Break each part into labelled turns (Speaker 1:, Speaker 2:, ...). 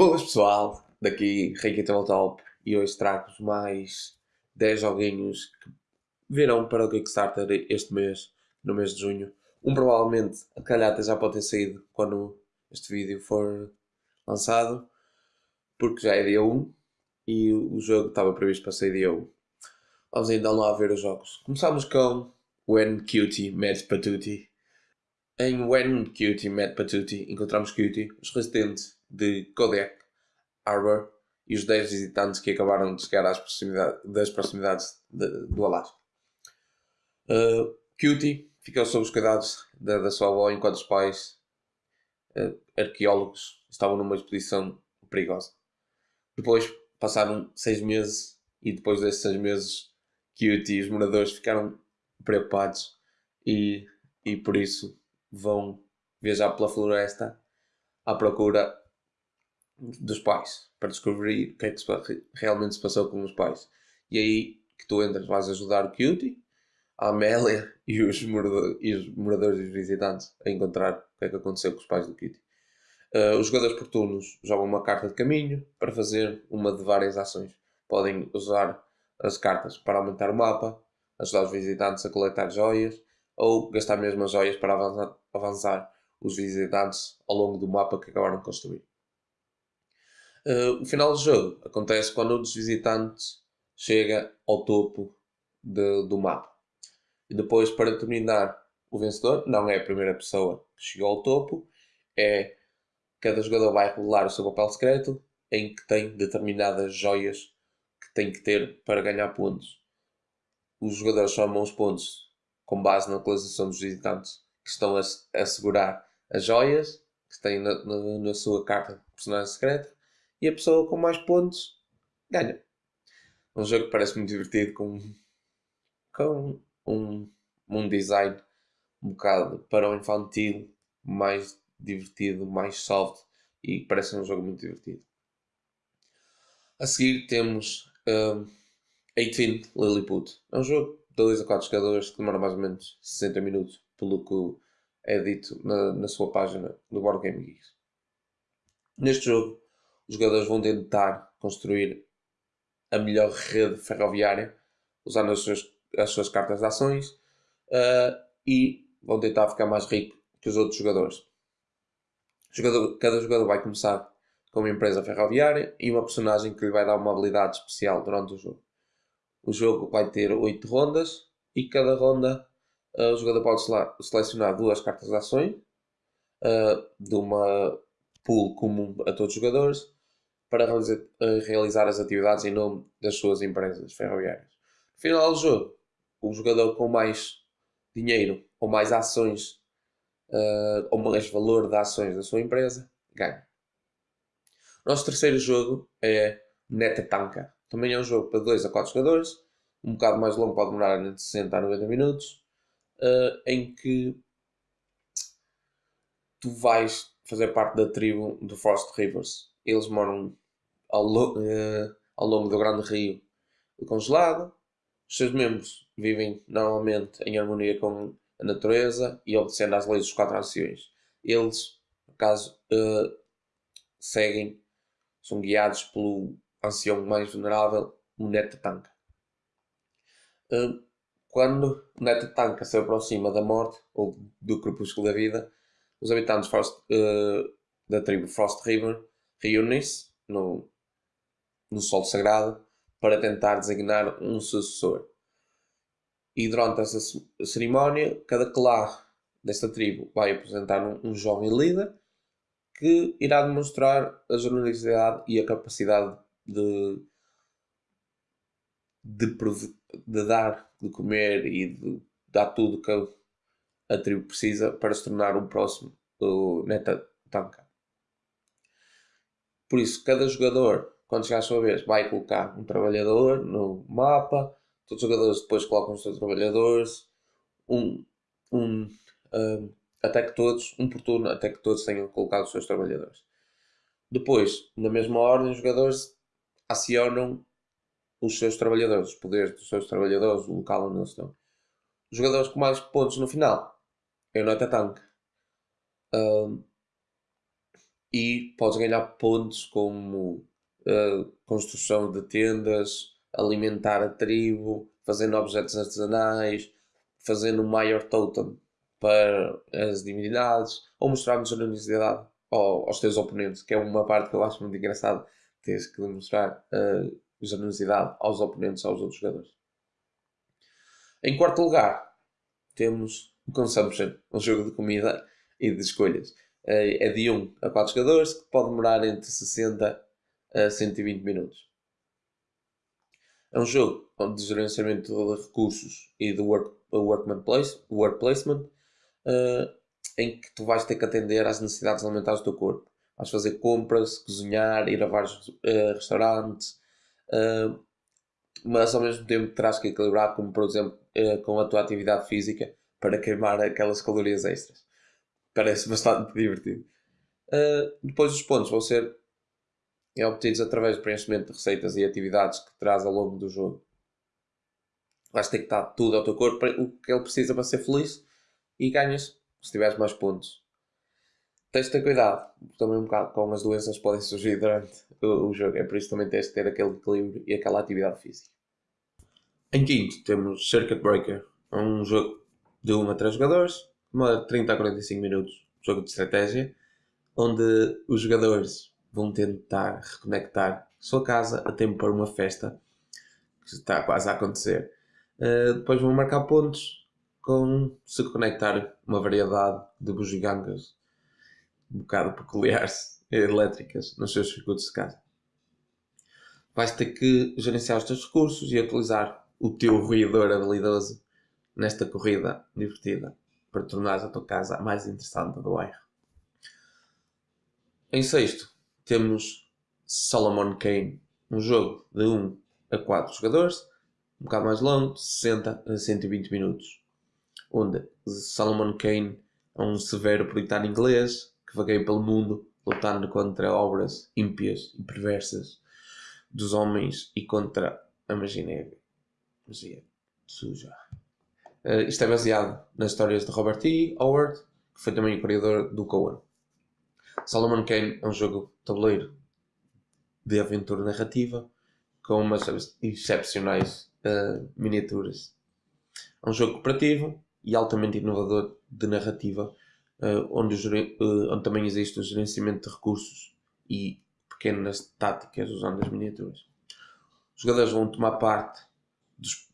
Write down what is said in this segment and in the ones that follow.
Speaker 1: Boas pessoal, daqui Reiki Top e hoje trago-vos mais 10 joguinhos que virão para o Kickstarter este mês, no mês de junho. Um provavelmente, a calhata já pode ter saído quando este vídeo for lançado, porque já é dia 1 e o jogo estava previsto para sair dia 1. Vamos então lá ver os jogos. Começamos com When Cutie Met Patuti. Em When Cutie Met Patuti encontramos Cutie, os residentes de Kodiak Harbor e os 10 visitantes que acabaram de chegar às proximidades, das proximidades de, do Alasca. Uh, Cutie ficou sob os cuidados da, da sua avó enquanto os pais uh, arqueólogos estavam numa expedição perigosa. Depois passaram seis meses e depois desses seis meses Cutie e os moradores ficaram preocupados e, e por isso vão viajar pela floresta à procura dos pais para descobrir o que é que se, realmente se passou com os pais. E aí que tu entras, vais ajudar o Cutie, a Amélia e os, e os moradores e os visitantes a encontrar o que é que aconteceu com os pais do Cutie. Uh, os jogadores por turnos jogam uma carta de caminho para fazer uma de várias ações. Podem usar as cartas para aumentar o mapa, ajudar os visitantes a coletar joias ou gastar mesmo as joias para avançar, avançar os visitantes ao longo do mapa que acabaram de construir. Uh, o final do jogo acontece quando um dos visitantes chega ao topo de, do mapa. E depois, para determinar o vencedor, não é a primeira pessoa que chegou ao topo, é cada jogador vai revelar o seu papel secreto em que tem determinadas joias que tem que ter para ganhar pontos. Os jogadores somam os pontos com base na localização dos visitantes que estão a, a segurar as joias que têm na, na, na sua carta de personagem secreta e a pessoa com mais pontos ganha. Um jogo que parece muito divertido, com, com um, um design um bocado para o infantil, mais divertido, mais soft e parece um jogo muito divertido. A seguir temos um, 18 Lilliput. É um jogo de 2 a 4 jogadores que demora mais ou menos 60 minutos, pelo que é dito na, na sua página do Board Game Geeks. Neste jogo os jogadores vão tentar construir a melhor rede ferroviária usando as suas, as suas cartas de ações uh, e vão tentar ficar mais rico que os outros jogadores. Jogador, cada jogador vai começar com uma empresa ferroviária e uma personagem que lhe vai dar uma habilidade especial durante o jogo. O jogo vai ter 8 rondas e cada ronda uh, o jogador pode selecionar duas cartas de ações uh, de uma pool comum a todos os jogadores para realizar as atividades em nome das suas empresas ferroviárias. No final do jogo, o jogador com mais dinheiro ou mais ações uh, ou mais valor de ações da sua empresa ganha. Nosso terceiro jogo é Netatanka. Também é um jogo para 2 a 4 jogadores, um bocado mais longo, pode demorar entre 60 a 90 minutos, uh, em que tu vais fazer parte da tribo do Frost Rivers. Eles moram ao, uh, ao longo do grande rio congelado. Os seus membros vivem normalmente em harmonia com a natureza e obedecendo às leis dos quatro anciões. Eles, no caso, uh, seguem, são guiados pelo ancião mais venerável, o Netatanka. Uh, quando o Netatanka se aproxima da morte, ou do crepúsculo da vida, os habitantes Frost, uh, da tribo Frost River reúnem-se no, no solo sagrado para tentar designar um sucessor. E durante essa cerimónia, cada clã desta tribo vai apresentar um, um jovem líder que irá demonstrar a generosidade e a capacidade de, de, de dar, de comer e de dar tudo que a, tribo precisa para se tornar um próximo o Neta Tanka. Por isso, cada jogador quando chegar a sua vez, vai colocar um trabalhador no mapa, todos os jogadores depois colocam os seus trabalhadores, um, um, um, até que todos, um por turno, até que todos tenham colocado os seus trabalhadores. Depois, na mesma ordem, os jogadores acionam os seus trabalhadores, os poderes dos seus trabalhadores, o local onde eles estão. Os jogadores com mais pontos no final é o Nota Tank. Um, e podes ganhar pontos como uh, construção de tendas, alimentar a tribo, fazendo objetos artesanais, fazendo um maior totem para as divindades ou mostrar generosidade aos teus oponentes, que é uma parte que eu acho muito engraçada. Tens que demonstrar uh, generosidade aos oponentes, aos outros jogadores. Em quarto lugar, temos o Consumption, um jogo de comida e de escolhas. Uh, é de 1 a 4 jogadores, que pode demorar entre 60 a 120 minutos. É um jogo de gerenciamento de recursos e de work, workman place, work placement, uh, em que tu vais ter que atender às necessidades alimentares do teu corpo. Vais fazer compras, cozinhar, ir a vários uh, restaurantes, uh, mas ao mesmo tempo terás que equilibrar, como por exemplo com a tua atividade física, para queimar aquelas calorias extras. Parece bastante divertido. depois os pontos vão ser é obtidos através do preenchimento de receitas e atividades que traz ao longo do jogo. Vais ter que dar tudo ao teu corpo, o que ele precisa para ser feliz, e ganhas se tiveres mais pontos. Tens de ter cuidado também um bocado com as doenças que podem surgir durante o, o jogo, é por isso também tens de ter aquele equilíbrio e aquela atividade física. Em quinto temos Circuit Breaker, um jogo de 1 a 3 jogadores, uma 30 a 45 minutos, jogo de estratégia, onde os jogadores vão tentar reconectar sua casa a tempo para uma festa que está quase a acontecer. Uh, depois vão marcar pontos com se conectar uma variedade de bugigangas um bocado peculiares elétricas nos seus circuitos de casa. Vais ter que gerenciar os teus recursos e utilizar o teu ruidor habilidoso nesta corrida divertida para tornar a tua casa mais interessante do bairro. Em sexto, temos Solomon Kane, um jogo de 1 a 4 jogadores, um bocado mais longo, 60 a 120 minutos, onde Solomon Kane é um severo puritano inglês que vagueia pelo mundo lutando contra obras ímpias e perversas dos homens e contra a magia negra. Magia suja. Uh, isto é baseado nas histórias de Robert E. Howard, que foi também o criador do Coen. Solomon Kane é um jogo de tabuleiro de aventura narrativa com umas excepcionais uh, miniaturas. É um jogo cooperativo e altamente inovador de narrativa, uh, onde, uh, onde, também existe o gerenciamento de recursos e pequenas táticas usando as miniaturas. Os jogadores vão tomar parte dos,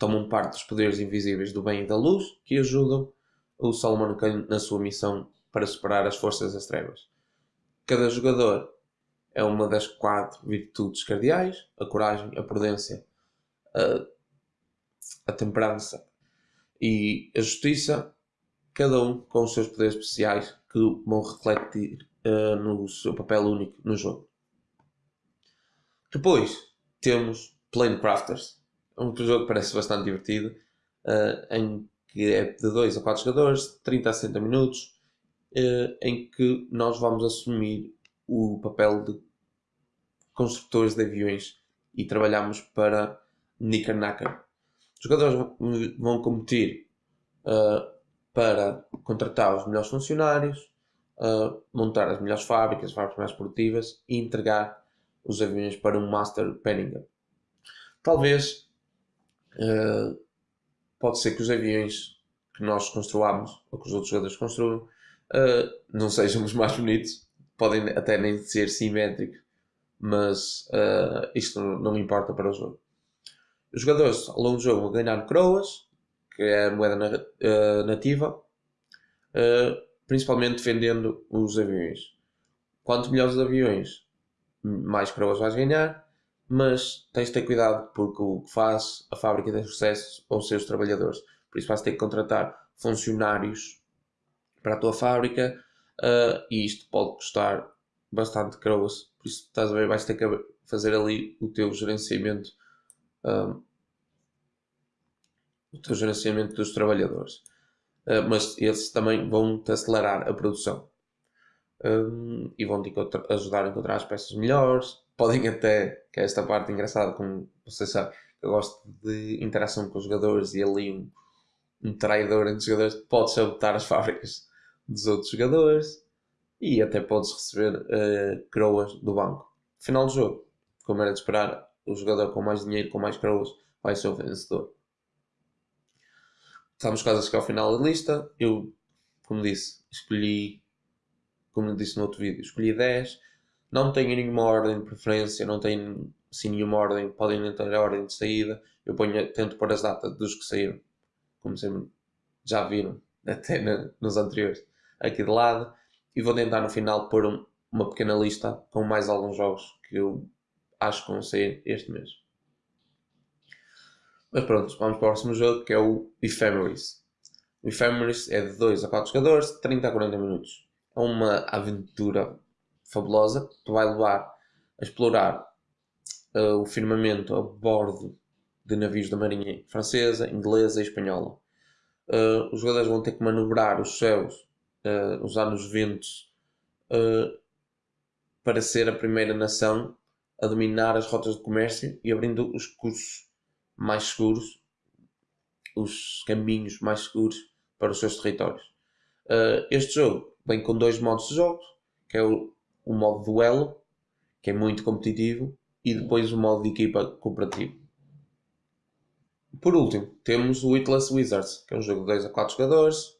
Speaker 1: tomam parte dos poderes invisíveis do bem e da luz que ajudam o Solomon Kane na sua missão para superar as forças das trevas. Cada jogador é uma das quatro virtudes cardeais: a coragem, a prudência, a, a temperança e a justiça, cada um com os seus poderes especiais que vão refletir uh, no seu papel único no jogo. Depois temos Plane Crafters, um jogo que parece bastante divertido, uh, em que é de 2 a 4 jogadores, 30 a 60 minutos, uh, em que nós vamos assumir o papel de construtores de aviões e trabalhamos para Nickernacker. Os jogadores vão competir uh, para contratar os melhores funcionários, uh, montar as melhores fábricas, as fábricas mais produtivas e entregar os aviões para um Master Penningham. Talvez uh, pode ser que os aviões que nós construamos ou que os outros jogadores construam não sejam os mais bonitos, podem até nem ser simétricos, mas uh, isto não, importa para o jogo. Os jogadores ao longo do jogo vão ganhar croas, que é a moeda na, uh, nativa, uh, principalmente defendendo os aviões. Quanto melhores os aviões, mais croas vais ganhar, mas tens de ter cuidado porque o que faz a fábrica de sucesso os seus trabalhadores. Por isso vais ter que contratar funcionários para a tua fábrica e isto pode custar bastante croas por isso, estás a ver, vais ter que fazer ali o teu gerenciamento, um, o teu gerenciamento dos trabalhadores. Uh, mas eles também vão-te acelerar a produção. Um, e vão-te ajudar a encontrar as peças melhores. Podem até, que é esta parte engraçada, como você sabe, eu gosto de interação com os jogadores e ali um, um traidor entre os jogadores pode sabotar as fábricas dos outros jogadores. e até podes receber uh, croas do banco. Final do jogo, como era de esperar, o jogador com mais dinheiro, com mais croas, vai ser o vencedor. Estamos quase a chegar ao final da lista. Eu, como disse, escolhi, como disse no outro vídeo, escolhi 10. Não tenho nenhuma ordem de preferência, não tenho assim nenhuma ordem, podem nem ter ordem de saída. Eu ponho, tento pôr as datas dos que saíram, como sempre já viram, até nos anteriores, aqui de lado. E vou tentar no final pôr um, uma pequena lista com mais alguns jogos que eu acho que vão sair este mês. Mas pronto, vamos para o próximo jogo que é o Ephemeris. O Ephemeris é de 2 a 4 jogadores, 30 a 40 minutos. É uma aventura fabulosa que te vai levar a explorar uh, o firmamento a bordo de navios da Marinha Francesa, Inglesa e Espanhola. Uh, os jogadores vão ter que manobrar os céus, uh, usar os ventos, para ser a primeira nação a dominar as rotas de comércio e abrindo os cursos mais seguros, os caminhos mais seguros para os seus territórios. Este jogo vem com dois modos de jogo, que é o, o modo duelo, que é muito competitivo, e depois o modo de equipa cooperativo. Por último, temos o Witless Wizards, que é um jogo de 2 a 4 jogadores,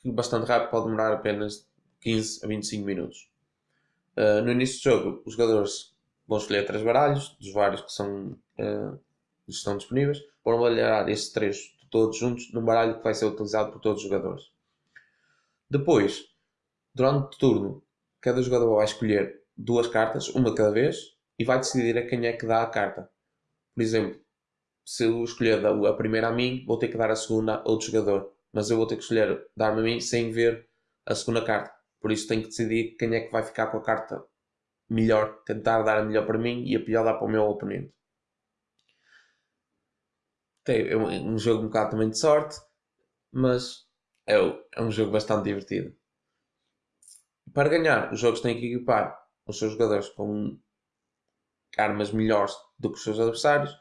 Speaker 1: que bastante rápido pode demorar apenas 15 a 25 minutos. Uh, no início do jogo, os jogadores vão escolher três baralhos, dos vários que são, uh, estão disponíveis, vão baralhar estes três todos juntos num baralho que vai ser utilizado por todos os jogadores. Depois, durante o turno, cada jogador vai escolher duas cartas, uma cada vez, e vai decidir a quem é que dá a carta. Por exemplo, se eu escolher a primeira a mim, vou ter que dar a segunda a outro jogador. Mas eu vou ter que escolher dar-me a mim sem ver a segunda carta. Por isso tenho que decidir quem é que vai ficar com a carta melhor. Tentar dar a melhor para mim e a pior dar para o meu oponente. É um, um jogo um bocado também de sorte, mas é, é um jogo bastante divertido. Para ganhar, os jogos têm que equipar os seus jogadores com armas melhores do que os seus adversários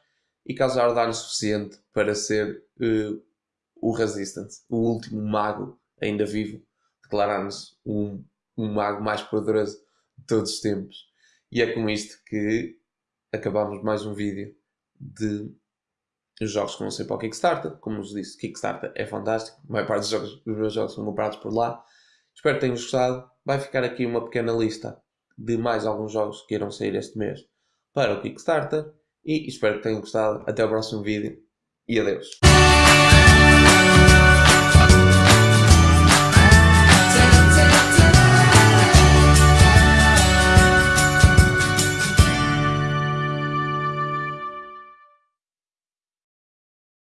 Speaker 1: e causar dano suficiente para ser uh, o Resistance, o último mago ainda vivo, declarar-nos um, um mago mais poderoso de todos os tempos. E é com isto que acabamos mais um vídeo de os jogos que vão ser para o Kickstarter. Como vos disse, Kickstarter é fantástico. A maior parte dos, jogos, dos meus jogos são comprados por lá. Espero que tenham gostado. Vai ficar aqui uma pequena lista de mais alguns jogos que irão sair este mês para o Kickstarter. E espero que tenham gostado. Até o próximo vídeo e adeus.